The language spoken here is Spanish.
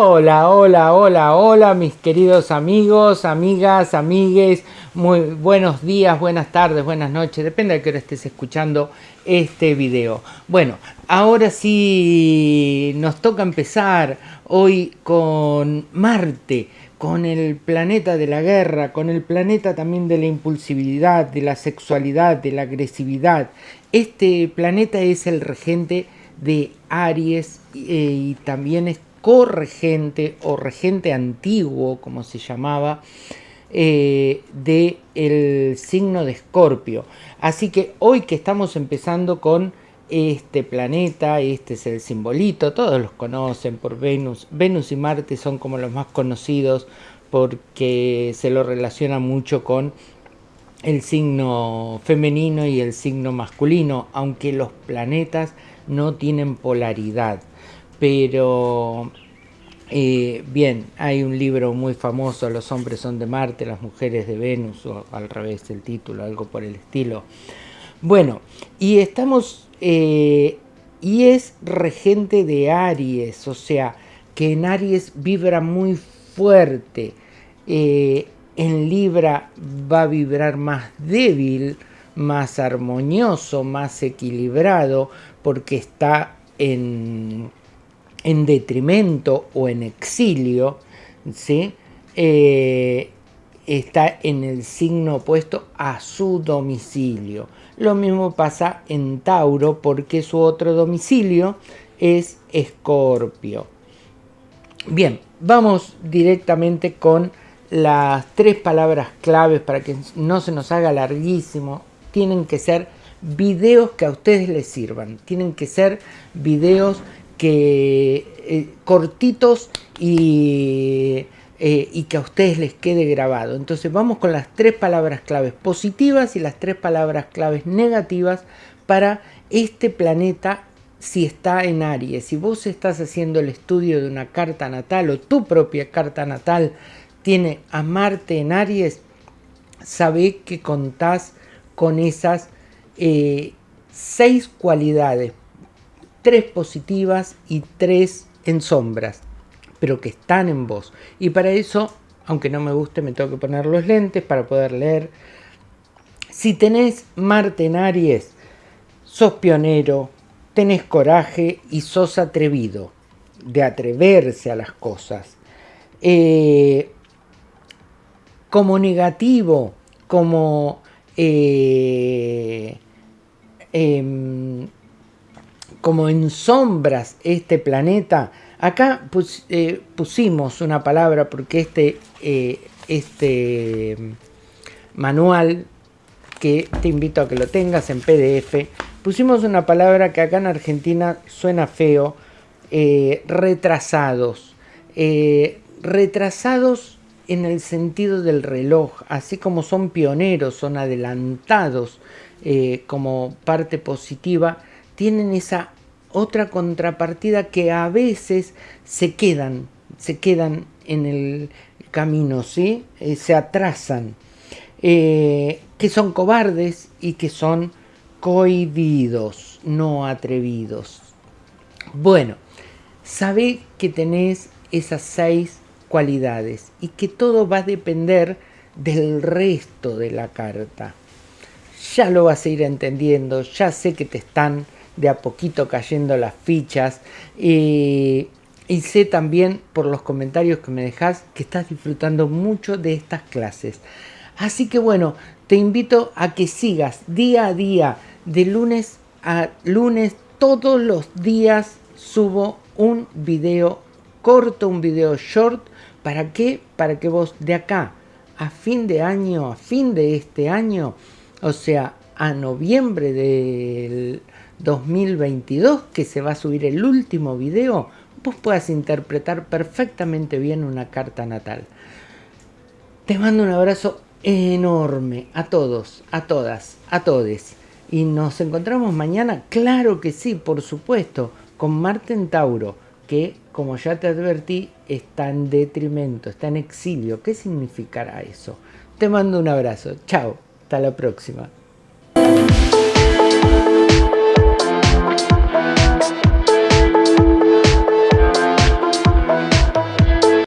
Hola, hola, hola, hola mis queridos amigos, amigas, amigues, muy buenos días, buenas tardes, buenas noches, depende de qué hora estés escuchando este video. Bueno, ahora sí nos toca empezar hoy con Marte, con el planeta de la guerra, con el planeta también de la impulsividad, de la sexualidad, de la agresividad. Este planeta es el regente de Aries eh, y también es corregente o regente antiguo, como se llamaba, eh, del el signo de Escorpio. Así que hoy que estamos empezando con este planeta, este es el simbolito, todos los conocen por Venus. Venus y Marte son como los más conocidos porque se lo relaciona mucho con el signo femenino y el signo masculino, aunque los planetas no tienen polaridad pero eh, bien, hay un libro muy famoso, Los hombres son de Marte, las mujeres de Venus, o al revés el título, algo por el estilo. Bueno, y estamos, eh, y es regente de Aries, o sea, que en Aries vibra muy fuerte, eh, en Libra va a vibrar más débil, más armonioso, más equilibrado, porque está en en detrimento o en exilio, ¿sí? Eh, está en el signo opuesto a su domicilio. Lo mismo pasa en Tauro porque su otro domicilio es Escorpio. Bien, vamos directamente con las tres palabras claves para que no se nos haga larguísimo. Tienen que ser videos que a ustedes les sirvan. Tienen que ser videos que eh, cortitos y, eh, y, que a ustedes les quede grabado. Entonces vamos con las tres palabras claves positivas y las tres palabras claves negativas para este planeta si está en Aries. Si vos estás haciendo el estudio de una carta natal o tu propia carta natal tiene a Marte en Aries, sabe que contás con esas eh, seis cualidades tres positivas y tres en sombras, pero que están en vos. Y para eso, aunque no me guste, me tengo que poner los lentes para poder leer. Si tenés Marte en Aries, sos pionero, tenés coraje y sos atrevido, de atreverse a las cosas. Eh, como negativo, como eh, em, como en sombras este planeta, acá eh, pusimos una palabra porque este, eh, este manual, que te invito a que lo tengas en PDF, pusimos una palabra que acá en Argentina suena feo, eh, retrasados. retrasados en el sentido del reloj, así como son pioneros, son adelantados como parte positiva, tienen esa otra contrapartida que a veces se quedan, se quedan en el camino, ¿sí? Eh, se atrasan, eh, que son cobardes y que son cohibidos, no atrevidos. Bueno, sabe que tenés esas seis cualidades y que todo va a depender del resto de la carta. Ya lo vas a ir entendiendo, ya sé que te están de a poquito cayendo las fichas. y sé también por los comentarios que me dejas que estás disfrutando mucho de estas clases. Así que bueno, te invito a que sigas día a día, de lunes a lunes, todos los días subo un video corto, un video short. ¿Para qué? Para que vos de acá a fin de año, a fin de este año, o sea, a noviembre del 2022, que se va a subir el último video, vos puedas interpretar perfectamente bien una carta natal. Te mando un abrazo enorme a todos, a todas, a todes. Y nos encontramos mañana, claro que sí, por supuesto, con Marte en Tauro, que como ya te advertí, está en detrimento, está en exilio. ¿Qué significará eso? Te mando un abrazo. Chao. Hasta la próxima.